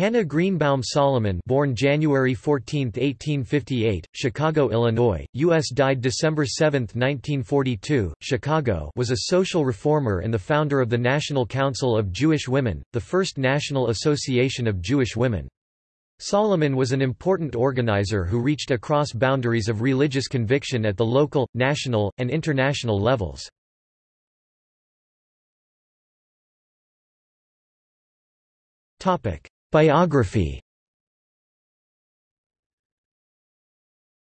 Hannah Greenbaum Solomon born January 14, 1858, Chicago, Illinois, U.S. died December 7, 1942, Chicago was a social reformer and the founder of the National Council of Jewish Women, the first national association of Jewish women. Solomon was an important organizer who reached across boundaries of religious conviction at the local, national, and international levels. Biography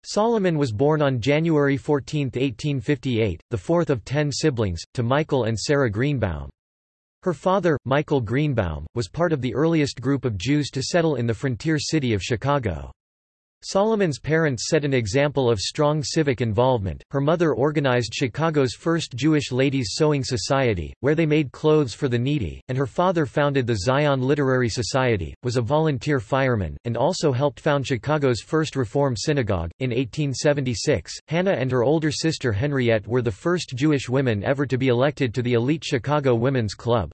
Solomon was born on January 14, 1858, the fourth of ten siblings, to Michael and Sarah Greenbaum. Her father, Michael Greenbaum, was part of the earliest group of Jews to settle in the frontier city of Chicago. Solomon's parents set an example of strong civic involvement. Her mother organized Chicago's first Jewish Ladies Sewing Society, where they made clothes for the needy, and her father founded the Zion Literary Society, was a volunteer fireman, and also helped found Chicago's first Reform synagogue. In 1876, Hannah and her older sister Henriette were the first Jewish women ever to be elected to the elite Chicago Women's Club.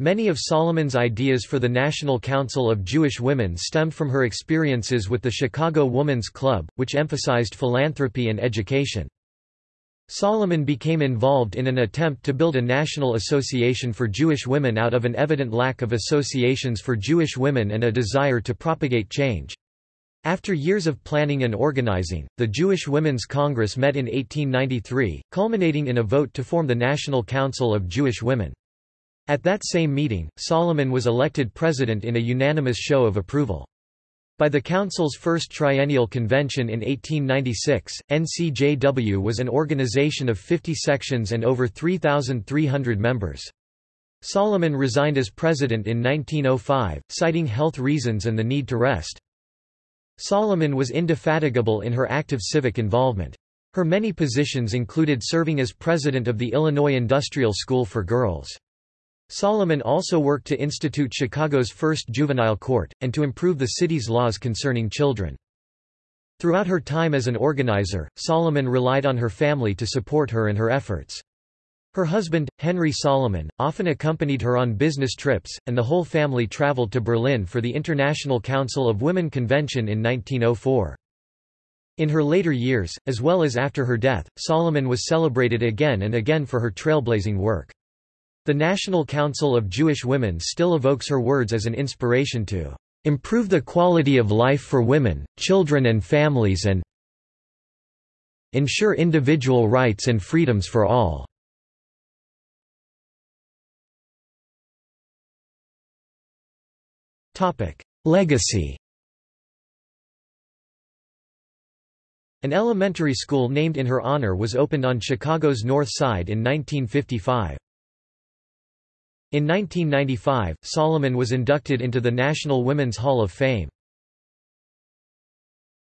Many of Solomon's ideas for the National Council of Jewish Women stemmed from her experiences with the Chicago Woman's Club, which emphasized philanthropy and education. Solomon became involved in an attempt to build a national association for Jewish women out of an evident lack of associations for Jewish women and a desire to propagate change. After years of planning and organizing, the Jewish Women's Congress met in 1893, culminating in a vote to form the National Council of Jewish Women. At that same meeting, Solomon was elected president in a unanimous show of approval. By the Council's first triennial convention in 1896, NCJW was an organization of 50 sections and over 3,300 members. Solomon resigned as president in 1905, citing health reasons and the need to rest. Solomon was indefatigable in her active civic involvement. Her many positions included serving as president of the Illinois Industrial School for Girls. Solomon also worked to institute Chicago's first juvenile court, and to improve the city's laws concerning children. Throughout her time as an organizer, Solomon relied on her family to support her and her efforts. Her husband, Henry Solomon, often accompanied her on business trips, and the whole family traveled to Berlin for the International Council of Women Convention in 1904. In her later years, as well as after her death, Solomon was celebrated again and again for her trailblazing work. The National Council of Jewish Women still evokes her words as an inspiration to improve the quality of life for women, children and families and ensure individual rights and freedoms for all. Legacy An elementary school named in her honor was opened on Chicago's North Side in 1955. In 1995, Solomon was inducted into the National Women's Hall of Fame.